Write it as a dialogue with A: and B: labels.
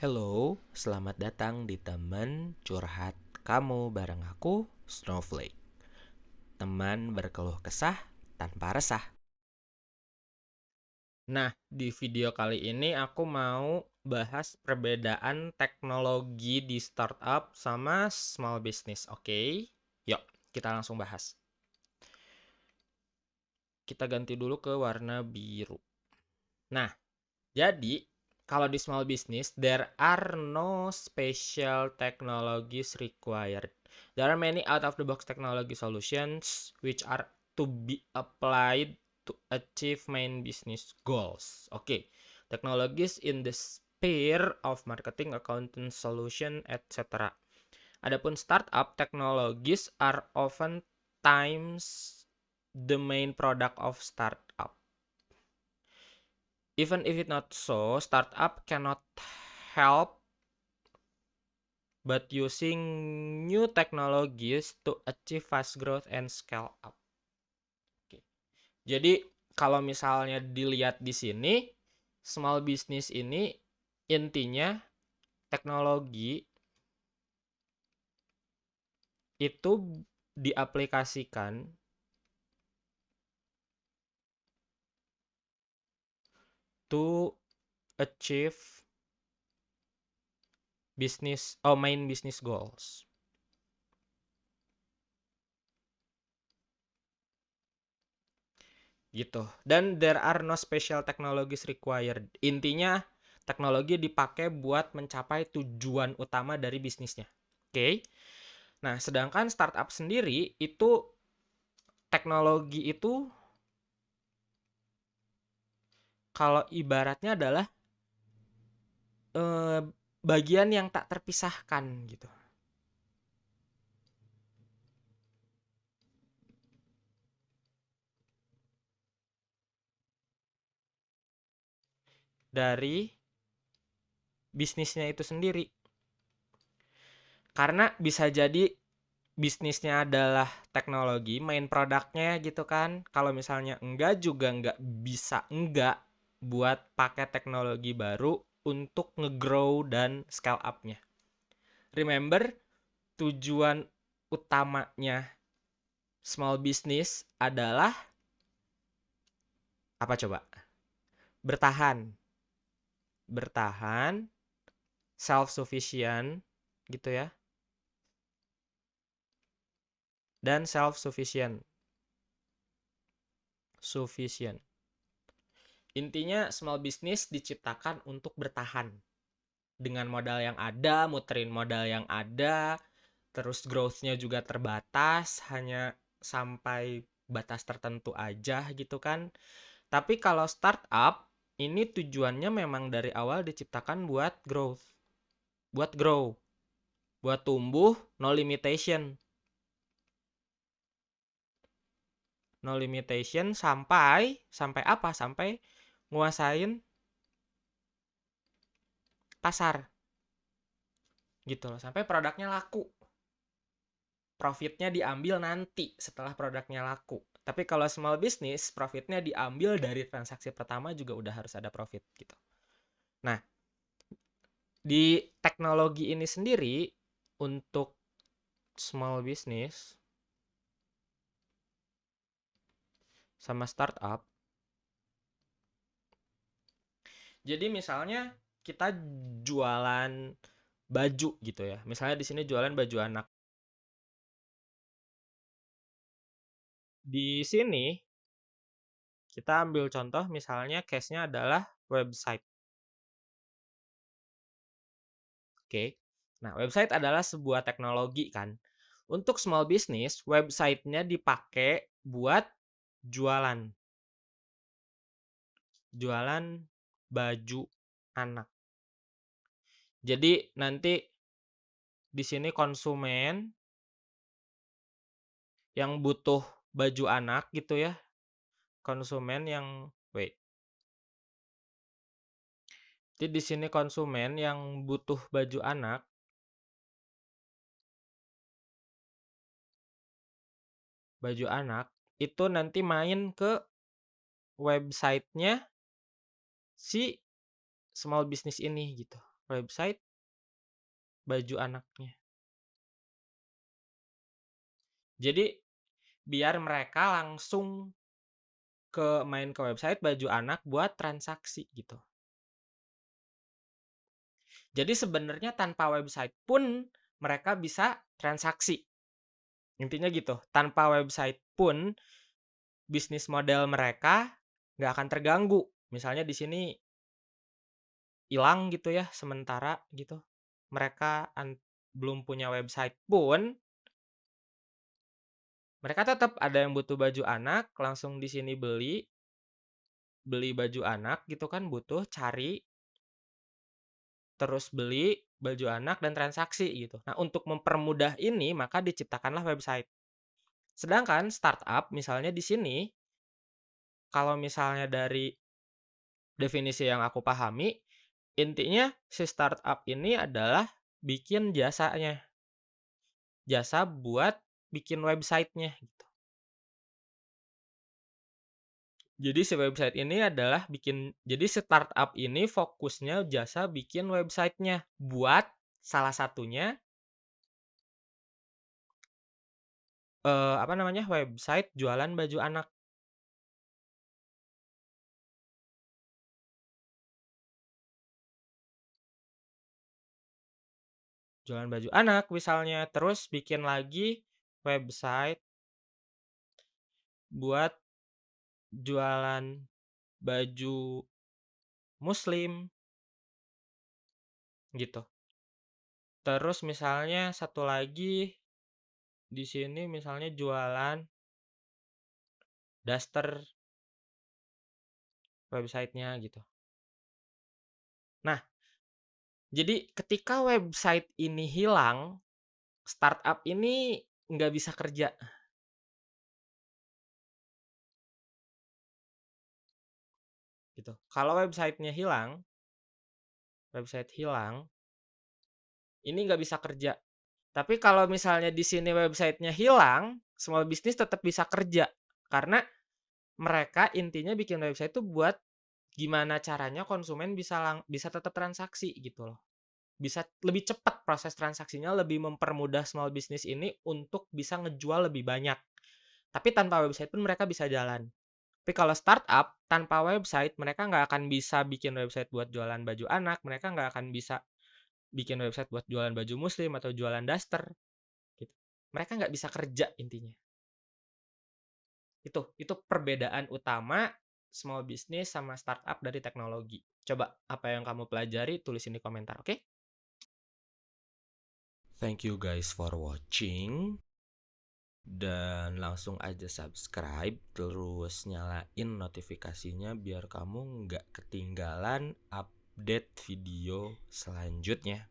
A: Hello, selamat datang di teman curhat kamu bareng aku, Snowflake. Teman berkeluh kesah tanpa resah. Nah, di video kali ini aku mau bahas perbedaan teknologi di startup sama small business, oke? Yuk, kita langsung bahas. Kita ganti dulu ke warna biru. Nah, jadi kalau di small business, there are no special technologies required. There are many out-of-the-box technology solutions which are to be applied to achieve main business goals. Oke, okay. technologies in the sphere of marketing, accounting, solution, etc. Adapun startup technologies are often times the main product of startup. Even if it not so, startup cannot help but using new technologies to achieve fast growth and scale up. Oke. Jadi kalau misalnya dilihat di sini, small business ini intinya teknologi itu diaplikasikan to achieve business or main business goals. Gitu. Dan there are no special technologies required. Intinya teknologi dipakai buat mencapai tujuan utama dari bisnisnya. Oke. Okay? Nah, sedangkan startup sendiri itu teknologi itu kalau ibaratnya adalah eh, bagian yang tak terpisahkan gitu. Dari bisnisnya itu sendiri. Karena bisa jadi bisnisnya adalah teknologi, main produknya gitu kan. Kalau misalnya enggak juga enggak bisa enggak buat pakai teknologi baru untuk ngegrow dan scale up-nya. Remember, tujuan utamanya small business adalah apa coba? Bertahan. Bertahan, self-sufficient gitu ya. Dan self-sufficient. Sufficient. Intinya small business diciptakan untuk bertahan. Dengan modal yang ada, muterin modal yang ada, terus growth-nya juga terbatas, hanya sampai batas tertentu aja gitu kan. Tapi kalau startup, ini tujuannya memang dari awal diciptakan buat growth. Buat grow. Buat tumbuh, no limitation. No limitation sampai, sampai apa? Sampai nguasain pasar. Gitu loh sampai produknya laku. Profitnya diambil nanti setelah produknya laku. Tapi kalau small business profitnya diambil dari transaksi pertama juga udah harus ada profit gitu. Nah di teknologi ini sendiri untuk small business sama startup Jadi misalnya kita jualan baju gitu ya. Misalnya di sini jualan baju anak. Di sini kita ambil contoh misalnya case-nya adalah website. Oke. Nah, website adalah sebuah teknologi kan. Untuk small business, website-nya dipakai buat jualan. Jualan baju anak. Jadi nanti di sini konsumen yang butuh baju anak gitu ya. Konsumen yang wait. Jadi di sini konsumen yang butuh baju anak baju anak itu nanti main ke websitenya si small business ini gitu. website baju anaknya. Jadi biar mereka langsung ke main ke website baju anak buat transaksi gitu. Jadi sebenarnya tanpa website pun mereka bisa transaksi. Intinya gitu, tanpa website pun bisnis model mereka nggak akan terganggu. Misalnya di sini hilang gitu ya sementara gitu. Mereka belum punya website pun mereka tetap ada yang butuh baju anak, langsung di sini beli beli baju anak gitu kan butuh, cari terus beli baju anak dan transaksi gitu. Nah, untuk mempermudah ini maka diciptakanlah website. Sedangkan startup misalnya di sini kalau misalnya dari definisi yang aku pahami, intinya si startup ini adalah bikin jasanya. Jasa buat bikin websitenya gitu. Jadi si website ini adalah bikin jadi startup ini fokusnya jasa bikin websitenya buat salah satunya uh, apa namanya, website jualan baju anak. Jualan baju anak misalnya, terus bikin lagi website buat jualan baju muslim. Gitu. Terus misalnya satu lagi di sini misalnya jualan daster websitenya gitu. Nah, jadi ketika website ini hilang, startup ini nggak bisa kerja. gitu. Kalau websitenya hilang, website hilang, ini nggak bisa kerja. Tapi kalau misalnya di sini websitenya hilang, small business tetap bisa kerja karena mereka intinya bikin website itu buat gimana caranya konsumen bisa lang bisa tetap transaksi gitu loh. Bisa lebih cepat proses transaksinya, lebih mempermudah small business ini untuk bisa ngejual lebih banyak. Tapi tanpa website pun mereka bisa jalan. Tapi kalau startup tanpa website, mereka nggak akan bisa bikin website buat jualan baju anak, mereka nggak akan bisa bikin website buat jualan baju muslim atau jualan daster. Gitu. Mereka nggak bisa kerja intinya. Itu itu perbedaan utama small business sama startup dari teknologi. Coba apa yang kamu pelajari tulisin di komentar, oke? Okay? Thank you guys for watching dan langsung aja subscribe terus nyalain notifikasinya biar kamu nggak ketinggalan update video selanjutnya